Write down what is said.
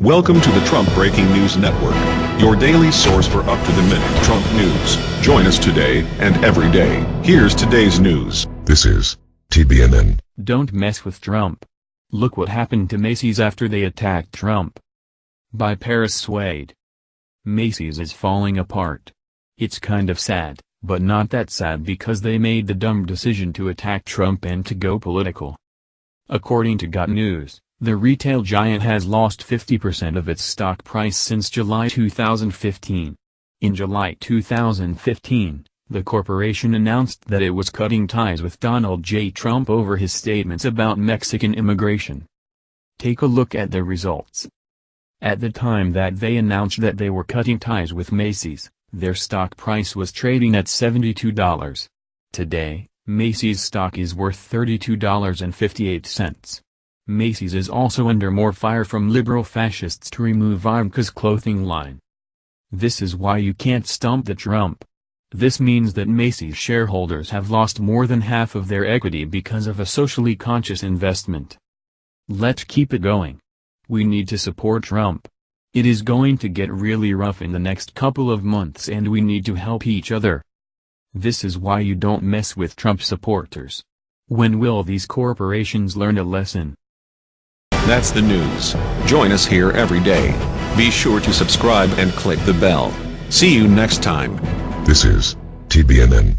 Welcome to the Trump Breaking News Network, your daily source for up-to-the-minute Trump news. Join us today and every day. Here's today's news. This is TBNN. Don't mess with Trump. Look what happened to Macy's after they attacked Trump. By Paris Swade. Macy's is falling apart. It's kind of sad, but not that sad because they made the dumb decision to attack Trump and to go political. According to Got News, the retail giant has lost 50% of its stock price since July 2015. In July 2015, the corporation announced that it was cutting ties with Donald J. Trump over his statements about Mexican immigration. Take a look at the results. At the time that they announced that they were cutting ties with Macy's, their stock price was trading at $72. Today, Macy's stock is worth $32.58. Macy's is also under more fire from liberal fascists to remove Ivanka's clothing line. This is why you can't stomp the Trump. This means that Macy's shareholders have lost more than half of their equity because of a socially conscious investment. Let's keep it going. We need to support Trump. It is going to get really rough in the next couple of months and we need to help each other. This is why you don't mess with Trump supporters. When will these corporations learn a lesson? That's the news. Join us here every day. Be sure to subscribe and click the bell. See you next time. This is TBNN.